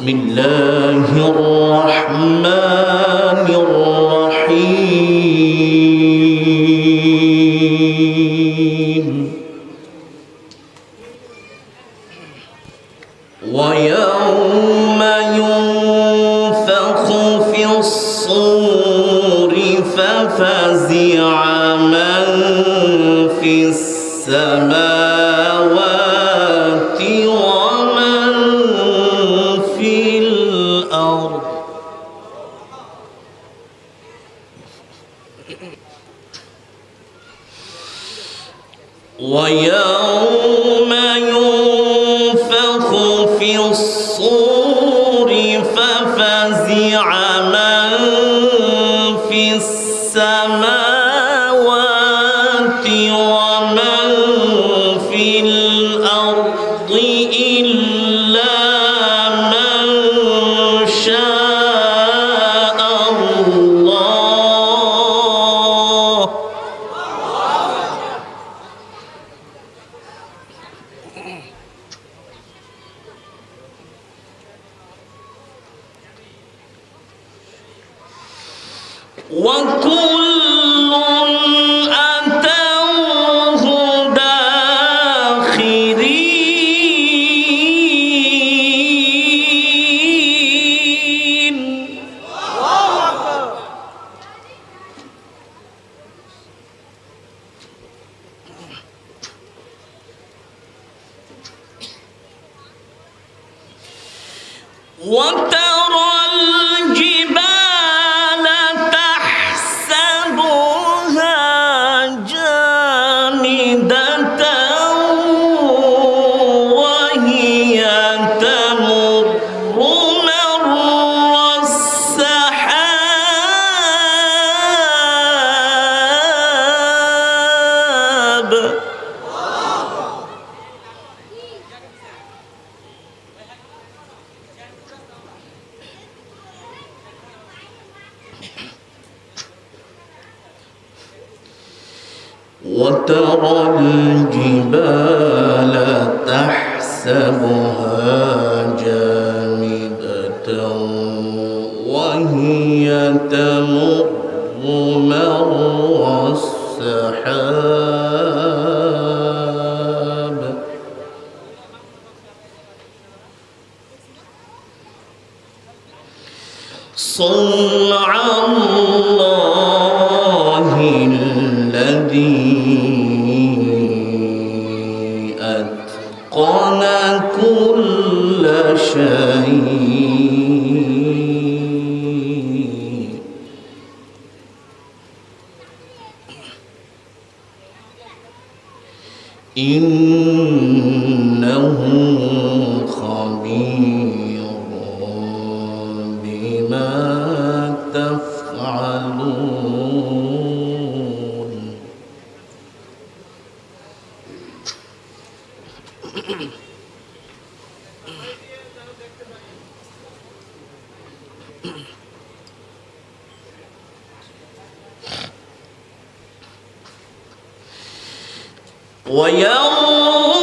بسم الله الرحمن إيه، إيه. ويوم وكل الْمُبِينَ إن ويوم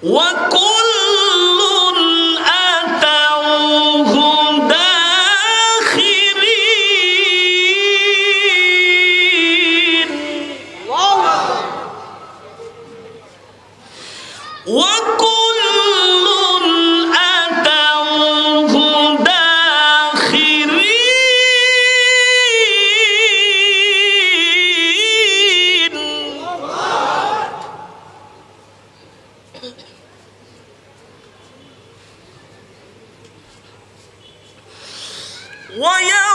One. ويا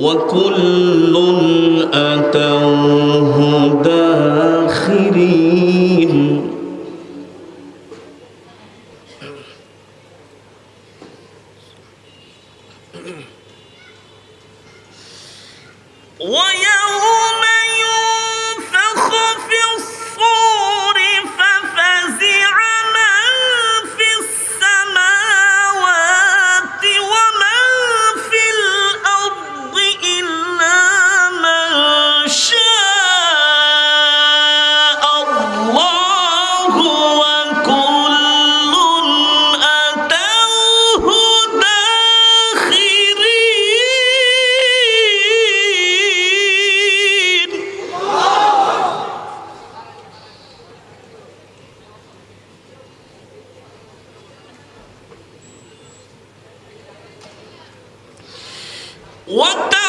وكل أتوه What the?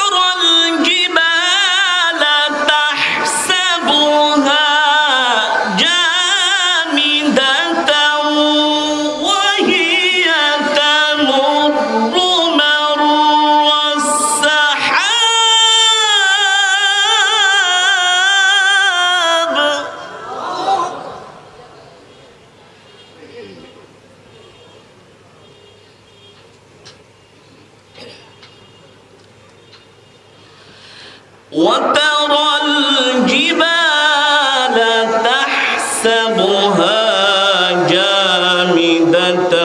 تحسبها جامدة.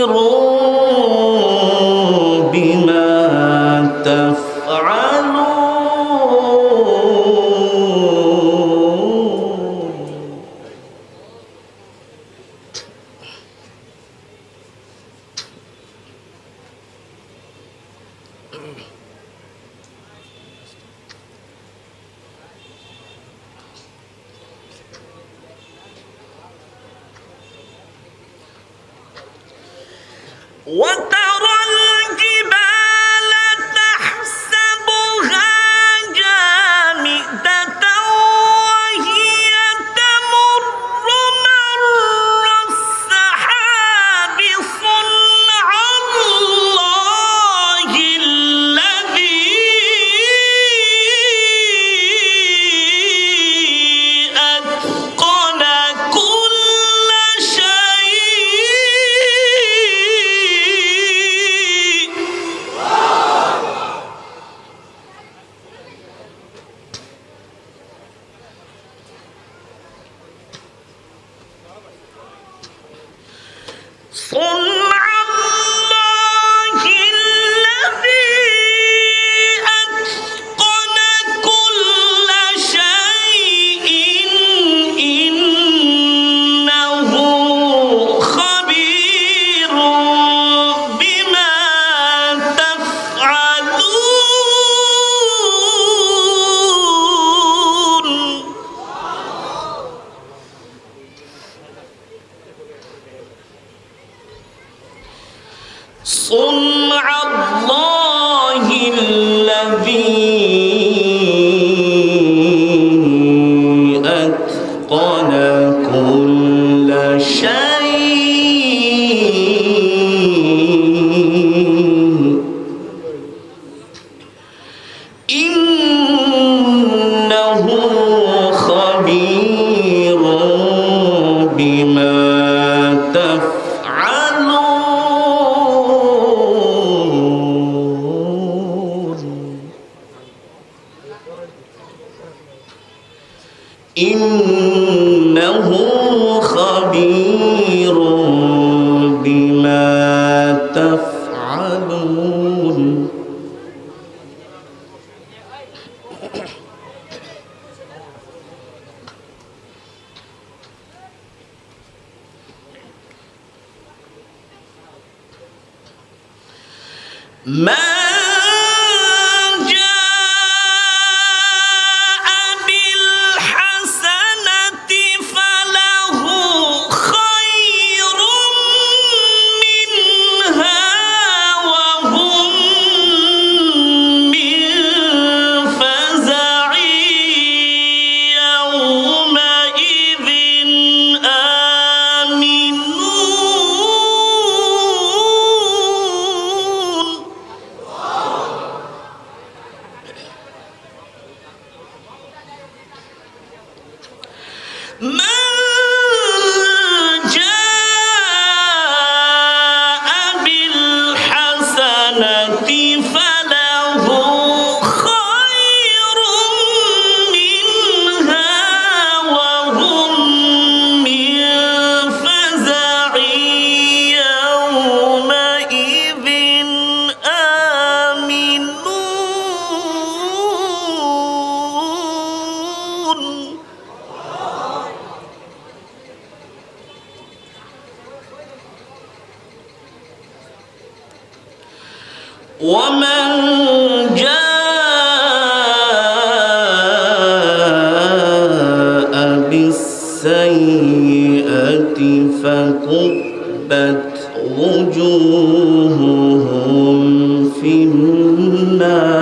خبير Oh. long إنه خبير. فكبت وجوههم في النار.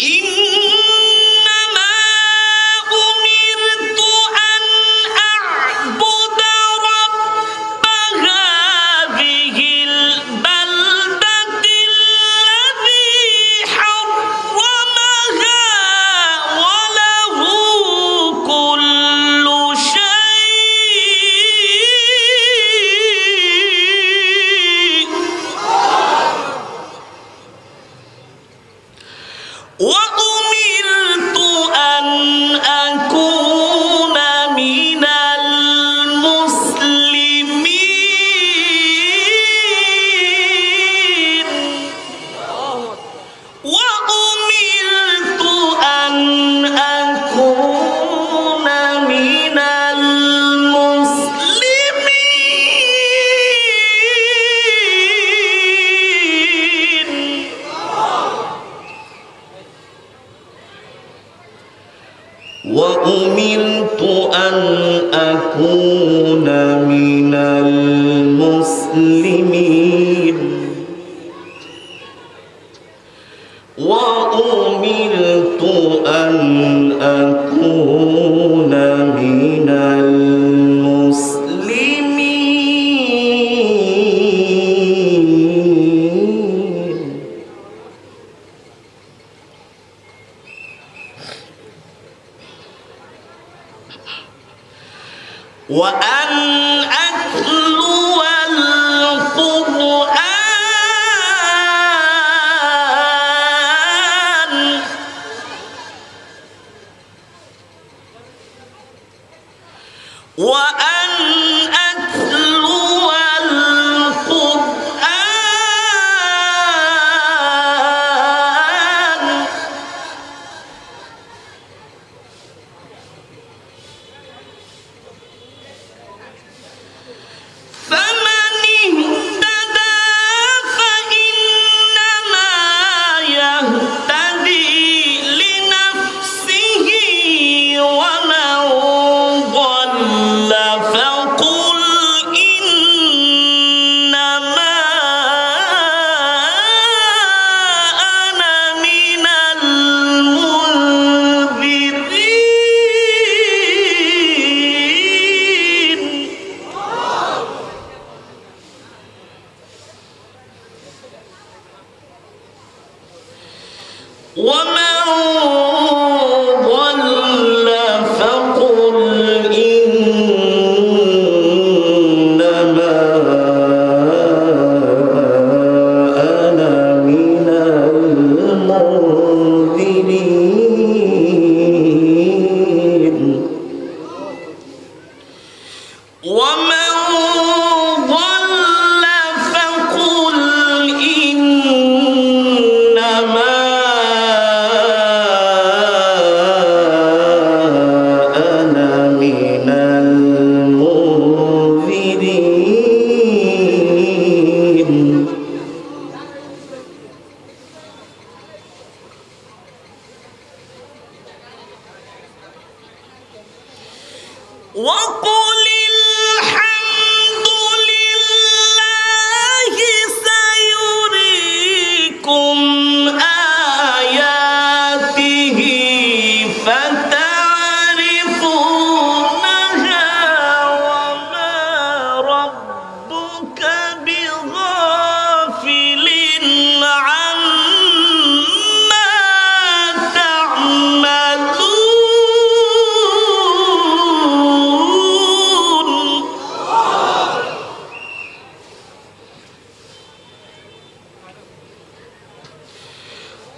In وأمرت أن أكون وأن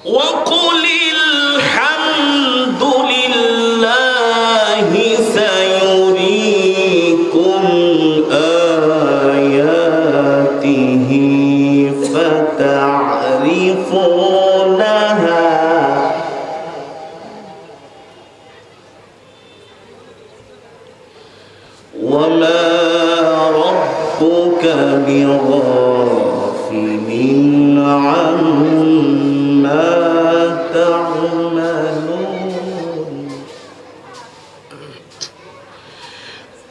صدق الله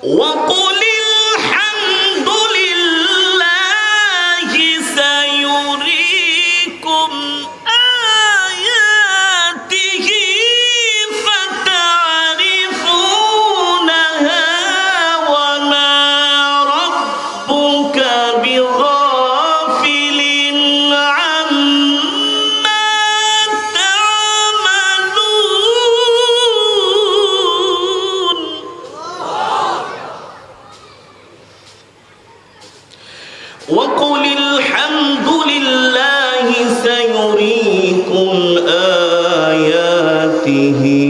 وقل العليم